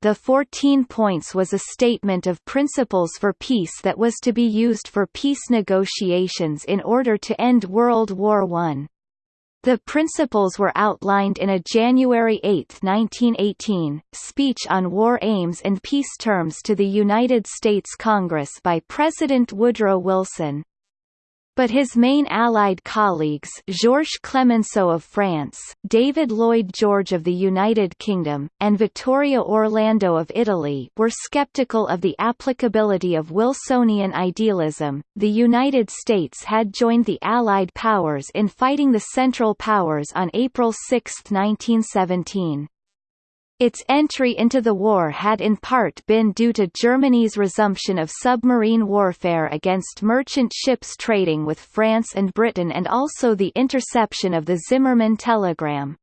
the 14 points was a statement of principles for peace that was to be used for peace negotiations in order to end World War I. The principles were outlined in a January 8, 1918, speech on war aims and peace terms to the United States Congress by President Woodrow Wilson but his main Allied colleagues Georges Clemenceau of France, David Lloyd George of the United Kingdom, and Vittorio Orlando of Italy were skeptical of the applicability of Wilsonian idealism. The United States had joined the Allied powers in fighting the Central Powers on April 6, 1917. Its entry into the war had in part been due to Germany's resumption of submarine warfare against merchant ships trading with France and Britain and also the interception of the Zimmermann telegram.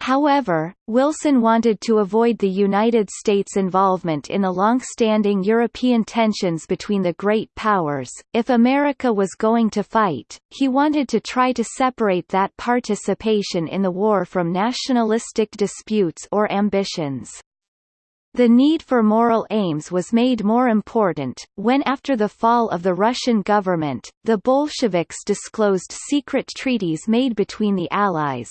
However, Wilson wanted to avoid the United States' involvement in the long-standing European tensions between the great powers. If America was going to fight, he wanted to try to separate that participation in the war from nationalistic disputes or ambitions. The need for moral aims was made more important, when after the fall of the Russian government, the Bolsheviks disclosed secret treaties made between the Allies.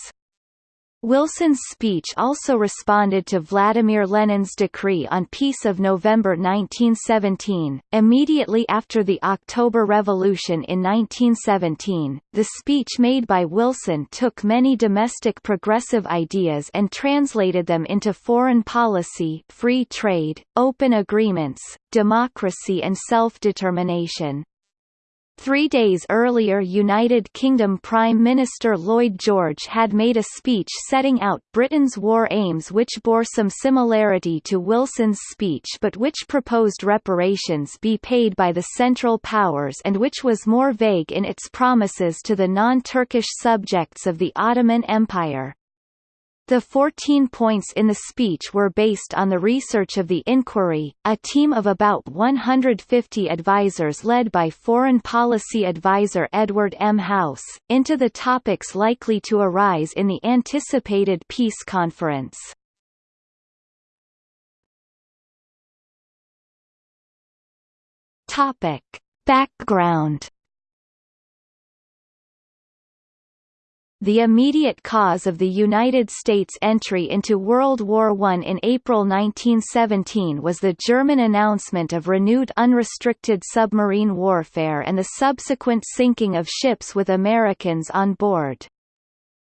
Wilson's speech also responded to Vladimir Lenin's decree on peace of November 1917. Immediately after the October Revolution in 1917, the speech made by Wilson took many domestic progressive ideas and translated them into foreign policy, free trade, open agreements, democracy and self-determination. Three days earlier United Kingdom Prime Minister Lloyd George had made a speech setting out Britain's war aims which bore some similarity to Wilson's speech but which proposed reparations be paid by the Central Powers and which was more vague in its promises to the non-Turkish subjects of the Ottoman Empire. The 14 points in the speech were based on the research of the Inquiry, a team of about 150 advisers led by foreign policy advisor Edward M. House, into the topics likely to arise in the anticipated peace conference. Topic. Background The immediate cause of the United States' entry into World War I in April 1917 was the German announcement of renewed unrestricted submarine warfare and the subsequent sinking of ships with Americans on board.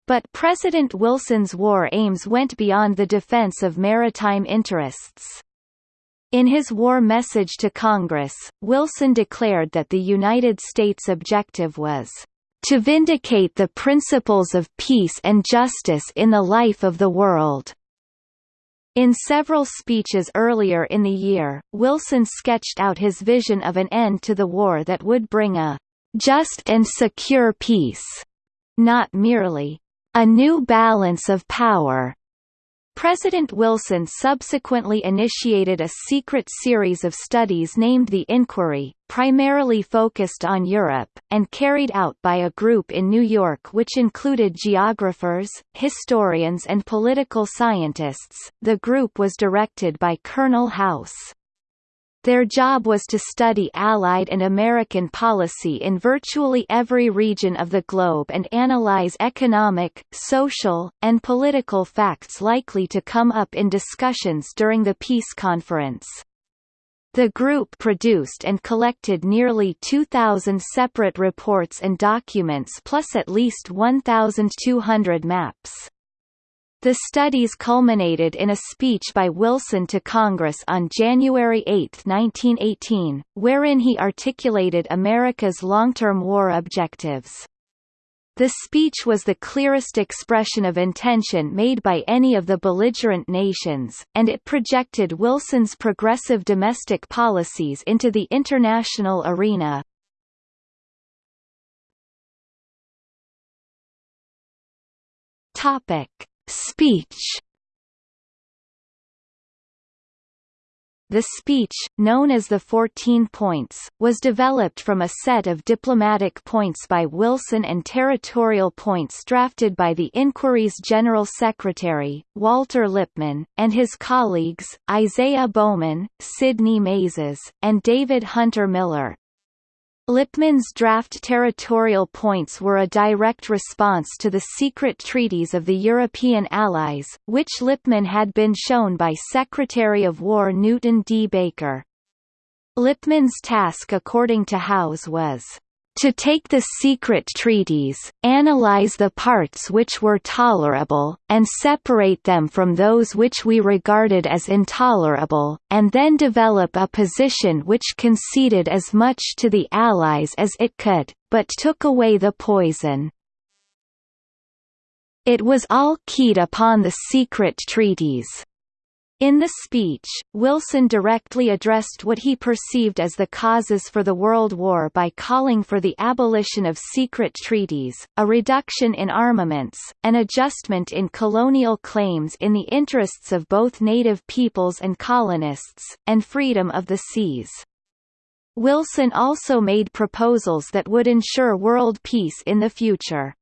But President Wilson's war aims went beyond the defense of maritime interests. In his war message to Congress, Wilson declared that the United States' objective was to vindicate the principles of peace and justice in the life of the world. In several speeches earlier in the year, Wilson sketched out his vision of an end to the war that would bring a just and secure peace, not merely a new balance of power, President Wilson subsequently initiated a secret series of studies named the Inquiry, primarily focused on Europe, and carried out by a group in New York which included geographers, historians and political scientists. The group was directed by Colonel House. Their job was to study Allied and American policy in virtually every region of the globe and analyze economic, social, and political facts likely to come up in discussions during the peace conference. The group produced and collected nearly 2,000 separate reports and documents plus at least 1,200 maps. The studies culminated in a speech by Wilson to Congress on January 8, 1918, wherein he articulated America's long-term war objectives. The speech was the clearest expression of intention made by any of the belligerent nations, and it projected Wilson's progressive domestic policies into the international arena. Topic: Speech The speech, known as the Fourteen Points, was developed from a set of diplomatic points by Wilson and territorial points drafted by the Inquiry's General Secretary, Walter Lippmann, and his colleagues, Isaiah Bowman, Sidney Mezes, and David Hunter Miller. Lippmann's draft territorial points were a direct response to the secret treaties of the European Allies, which Lippmann had been shown by Secretary of War Newton D. Baker. Lippmann's task according to House was to take the secret treaties, analyze the parts which were tolerable, and separate them from those which we regarded as intolerable, and then develop a position which conceded as much to the Allies as it could, but took away the poison. It was all keyed upon the secret treaties. In the speech, Wilson directly addressed what he perceived as the causes for the World War by calling for the abolition of secret treaties, a reduction in armaments, an adjustment in colonial claims in the interests of both native peoples and colonists, and freedom of the seas. Wilson also made proposals that would ensure world peace in the future.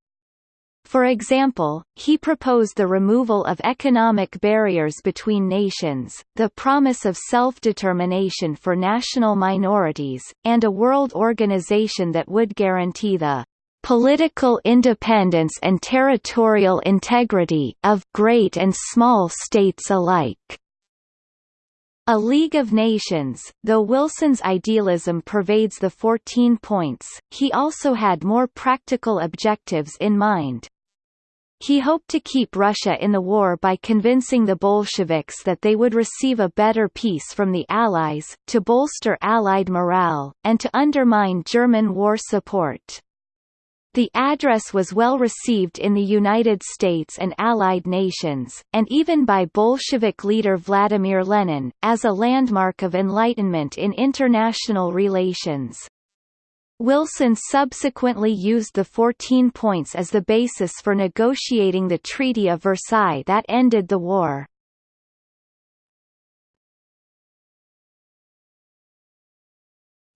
For example, he proposed the removal of economic barriers between nations, the promise of self-determination for national minorities, and a world organization that would guarantee the political independence and territorial integrity of great and small states alike. A League of Nations, though Wilson's idealism pervades the 14 points, he also had more practical objectives in mind. He hoped to keep Russia in the war by convincing the Bolsheviks that they would receive a better peace from the Allies, to bolster Allied morale, and to undermine German war support. The address was well received in the United States and Allied nations, and even by Bolshevik leader Vladimir Lenin, as a landmark of enlightenment in international relations. Wilson subsequently used the 14 points as the basis for negotiating the Treaty of Versailles that ended the war.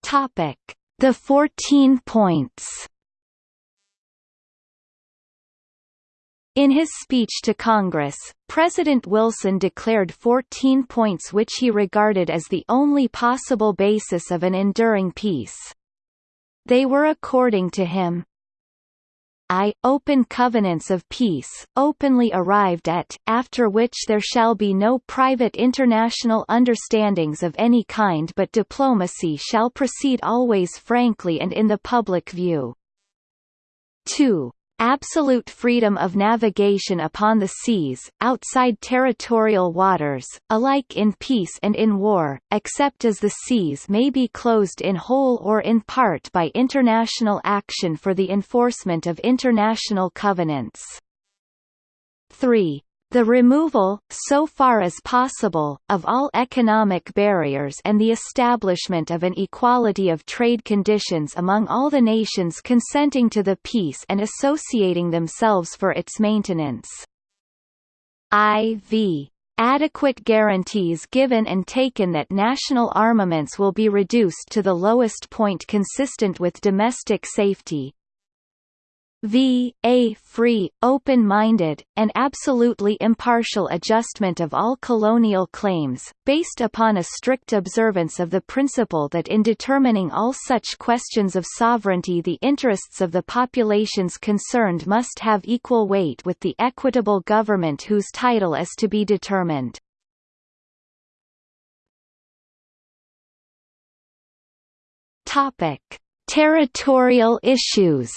Topic: The 14 points. In his speech to Congress, President Wilson declared 14 points which he regarded as the only possible basis of an enduring peace. They were according to him, I, open covenants of peace, openly arrived at, after which there shall be no private international understandings of any kind but diplomacy shall proceed always frankly and in the public view. 2 absolute freedom of navigation upon the seas, outside territorial waters, alike in peace and in war, except as the seas may be closed in whole or in part by international action for the enforcement of international covenants. 3 the removal, so far as possible, of all economic barriers and the establishment of an equality of trade conditions among all the nations consenting to the peace and associating themselves for its maintenance. IV adequate guarantees given and taken that national armaments will be reduced to the lowest point consistent with domestic safety, v. a free, open-minded, and absolutely impartial adjustment of all colonial claims, based upon a strict observance of the principle that in determining all such questions of sovereignty the interests of the populations concerned must have equal weight with the equitable government whose title is to be determined. Topic: Territorial issues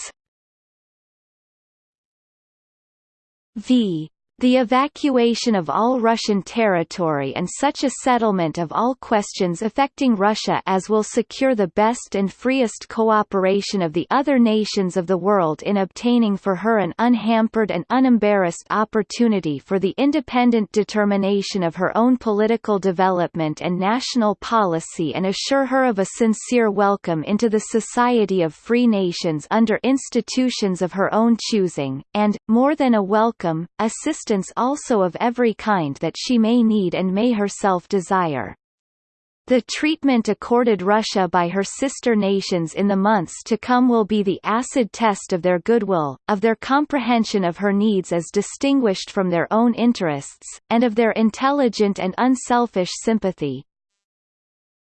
v. The evacuation of all Russian territory and such a settlement of all questions affecting Russia as will secure the best and freest cooperation of the other nations of the world in obtaining for her an unhampered and unembarrassed opportunity for the independent determination of her own political development and national policy and assure her of a sincere welcome into the society of free nations under institutions of her own choosing, and, more than a welcome, assistance assistance also of every kind that she may need and may herself desire. The treatment accorded Russia by her sister nations in the months to come will be the acid test of their goodwill, of their comprehension of her needs as distinguished from their own interests, and of their intelligent and unselfish sympathy.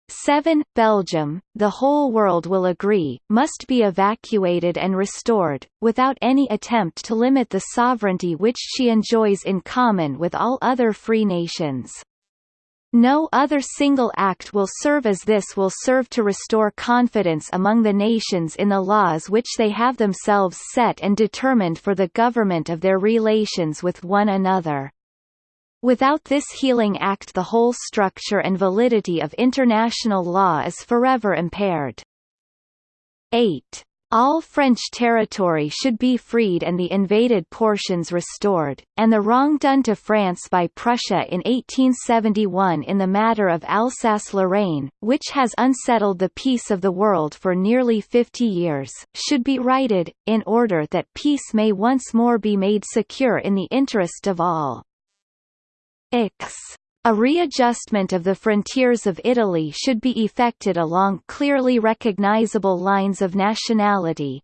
7. Belgium, the whole world will agree, must be evacuated and restored, without any attempt to limit the sovereignty which she enjoys in common with all other free nations. No other single act will serve as this will serve to restore confidence among the nations in the laws which they have themselves set and determined for the government of their relations with one another. Without this healing act the whole structure and validity of international law is forever impaired. 8. All French territory should be freed and the invaded portions restored, and the wrong done to France by Prussia in 1871 in the matter of Alsace-Lorraine, which has unsettled the peace of the world for nearly 50 years, should be righted, in order that peace may once more be made secure in the interest of all. X a readjustment of the frontiers of Italy should be effected along clearly recognizable lines of nationality.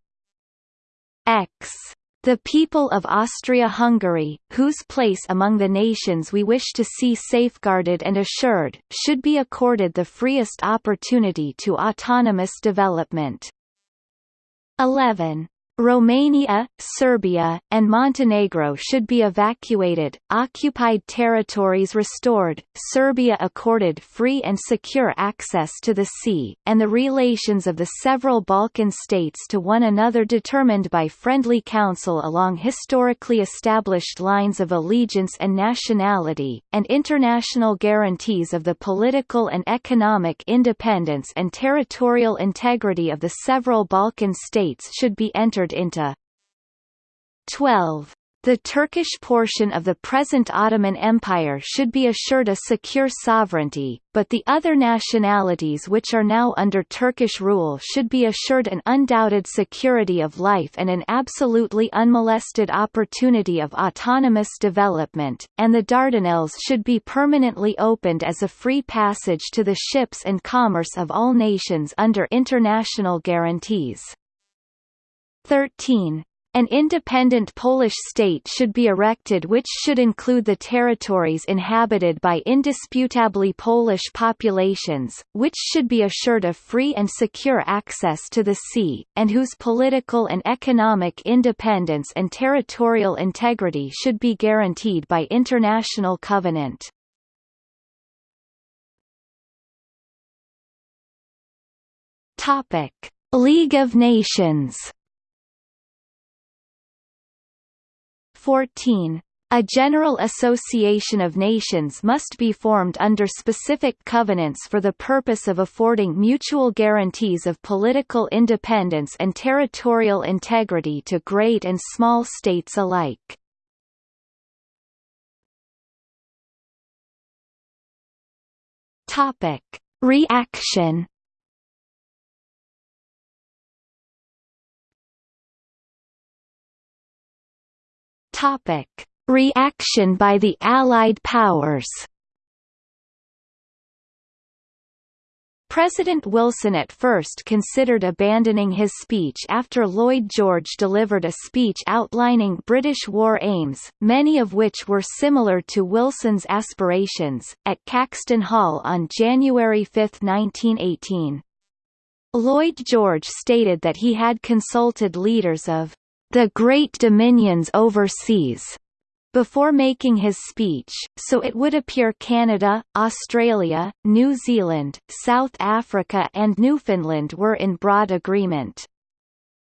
X. The people of Austria-Hungary, whose place among the nations we wish to see safeguarded and assured, should be accorded the freest opportunity to autonomous development. 11. Romania, Serbia, and Montenegro should be evacuated, occupied territories restored, Serbia accorded free and secure access to the sea, and the relations of the several Balkan states to one another determined by friendly council along historically established lines of allegiance and nationality, and international guarantees of the political and economic independence and territorial integrity of the several Balkan states should be entered into 12. The Turkish portion of the present Ottoman Empire should be assured a secure sovereignty, but the other nationalities which are now under Turkish rule should be assured an undoubted security of life and an absolutely unmolested opportunity of autonomous development, and the Dardanelles should be permanently opened as a free passage to the ships and commerce of all nations under international guarantees. 13. An independent Polish state should be erected which should include the territories inhabited by indisputably Polish populations, which should be assured of free and secure access to the sea, and whose political and economic independence and territorial integrity should be guaranteed by international covenant. League of Nations 14. A general association of nations must be formed under specific covenants for the purpose of affording mutual guarantees of political independence and territorial integrity to great and small states alike. Topic: Reaction Topic: Reaction by the Allied powers. President Wilson at first considered abandoning his speech after Lloyd George delivered a speech outlining British war aims, many of which were similar to Wilson's aspirations, at Caxton Hall on January 5, 1918. Lloyd George stated that he had consulted leaders of the great dominions overseas before making his speech, so it would appear Canada, Australia, New Zealand, South Africa and Newfoundland were in broad agreement.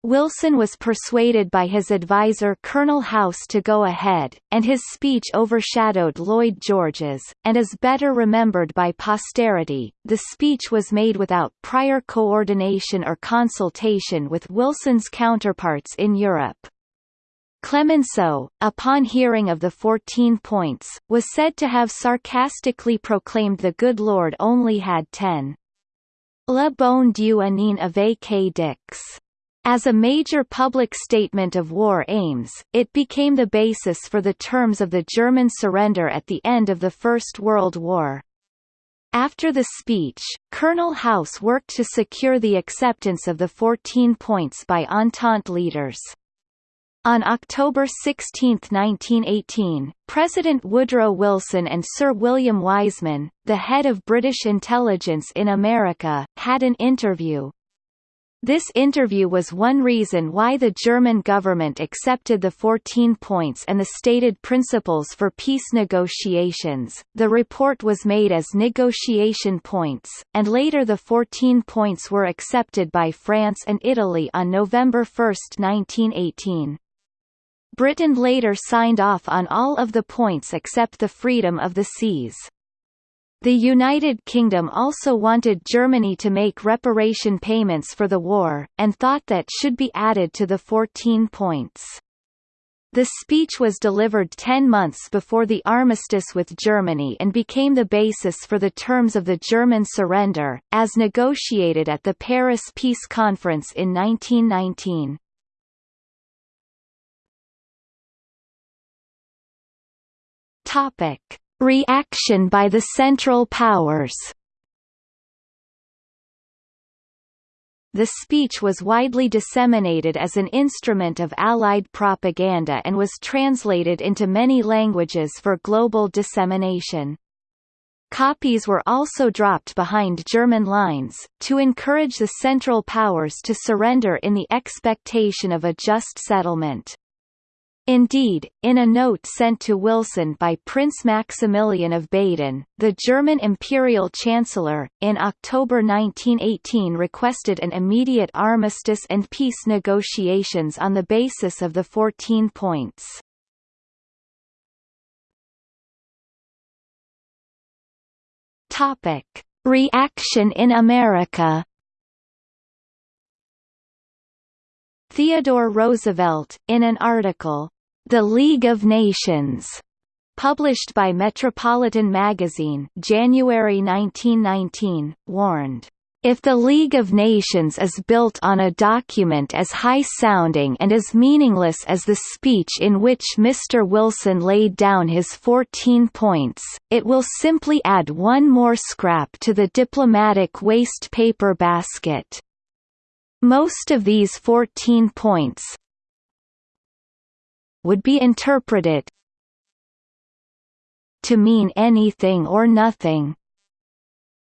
Wilson was persuaded by his advisor Colonel House to go ahead, and his speech overshadowed Lloyd George's, and is better remembered by posterity. The speech was made without prior coordination or consultation with Wilson's counterparts in Europe. Clemenceau, upon hearing of the Fourteen Points, was said to have sarcastically proclaimed the good Lord only had ten. Le bon Dieu avait que dix. As a major public statement of war aims, it became the basis for the terms of the German surrender at the end of the First World War. After the speech, Colonel House worked to secure the acceptance of the 14 points by Entente leaders. On October 16, 1918, President Woodrow Wilson and Sir William Wiseman, the head of British intelligence in America, had an interview. This interview was one reason why the German government accepted the 14 points and the stated principles for peace negotiations. The report was made as negotiation points, and later the 14 points were accepted by France and Italy on November 1, 1918. Britain later signed off on all of the points except the freedom of the seas. The United Kingdom also wanted Germany to make reparation payments for the war, and thought that should be added to the 14 points. The speech was delivered ten months before the armistice with Germany and became the basis for the terms of the German surrender, as negotiated at the Paris Peace Conference in 1919. Topic: Reaction by the Central Powers. The speech was widely disseminated as an instrument of Allied propaganda and was translated into many languages for global dissemination. Copies were also dropped behind German lines, to encourage the Central Powers to surrender in the expectation of a just settlement. Indeed, in a note sent to Wilson by Prince Maximilian of Baden, the German imperial chancellor, in October 1918 requested an immediate armistice and peace negotiations on the basis of the 14 points. Topic. Reaction in America Theodore Roosevelt, in an article, the League of Nations, published by Metropolitan Magazine January 1919, warned, if the League of Nations is built on a document as high-sounding and as meaningless as the speech in which Mr. Wilson laid down his 14 points, it will simply add one more scrap to the diplomatic waste paper basket. Most of these 14 points, would be interpreted to mean anything or nothing.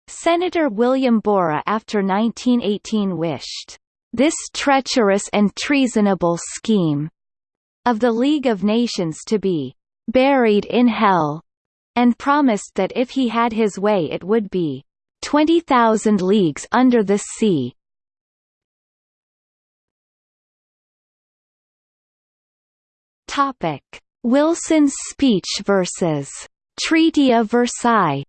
Senator William Borah after 1918 wished, "...this treacherous and treasonable scheme," of the League of Nations to be "...buried in hell," and promised that if he had his way it would be 20,000 leagues under the sea. Topic: Wilson's speech versus Treaty of Versailles.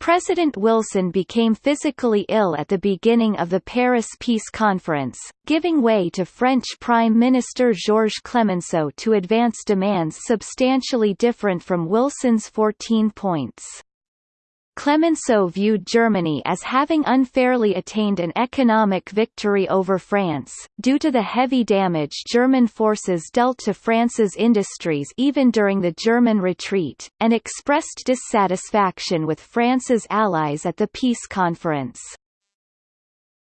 President Wilson became physically ill at the beginning of the Paris Peace Conference, giving way to French Prime Minister Georges Clemenceau to advance demands substantially different from Wilson's 14 points. Clemenceau viewed Germany as having unfairly attained an economic victory over France, due to the heavy damage German forces dealt to France's industries even during the German retreat, and expressed dissatisfaction with France's allies at the peace conference.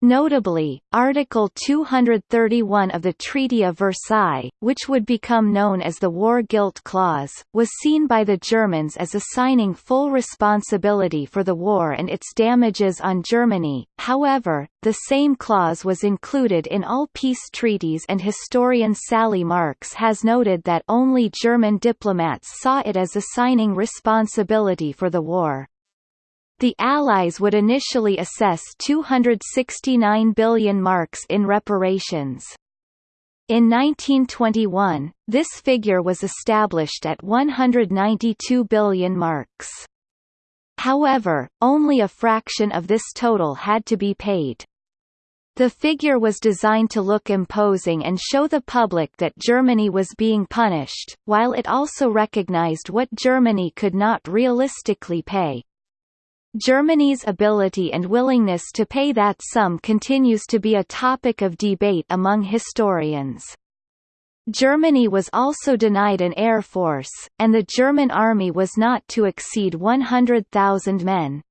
Notably, Article 231 of the Treaty of Versailles, which would become known as the War Guilt Clause, was seen by the Germans as assigning full responsibility for the war and its damages on Germany. However, the same clause was included in all peace treaties and historian Sally Marks has noted that only German diplomats saw it as assigning responsibility for the war. The Allies would initially assess 269 billion marks in reparations. In 1921, this figure was established at 192 billion marks. However, only a fraction of this total had to be paid. The figure was designed to look imposing and show the public that Germany was being punished, while it also recognized what Germany could not realistically pay. Germany's ability and willingness to pay that sum continues to be a topic of debate among historians. Germany was also denied an air force, and the German army was not to exceed 100,000 men.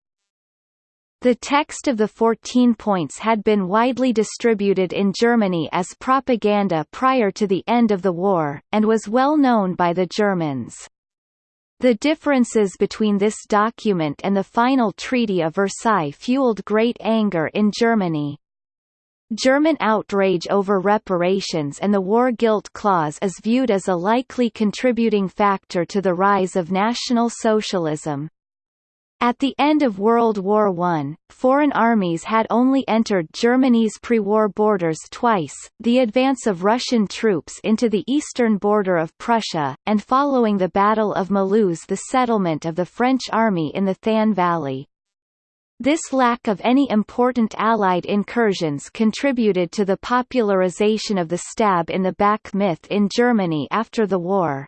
The text of the 14 points had been widely distributed in Germany as propaganda prior to the end of the war, and was well known by the Germans. The differences between this document and the final Treaty of Versailles fueled great anger in Germany. German outrage over reparations and the war guilt clause is viewed as a likely contributing factor to the rise of National Socialism. At the end of World War I, foreign armies had only entered Germany's pre-war borders twice, the advance of Russian troops into the eastern border of Prussia, and following the Battle of Mulhouse the settlement of the French army in the Thann Valley. This lack of any important Allied incursions contributed to the popularization of the stab in the back myth in Germany after the war.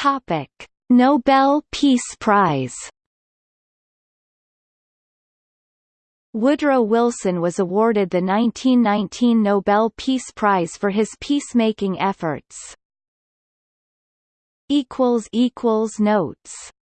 Topic: Nobel Peace Prize. Woodrow Wilson was awarded the 1919 Nobel Peace Prize for his peacemaking efforts. notes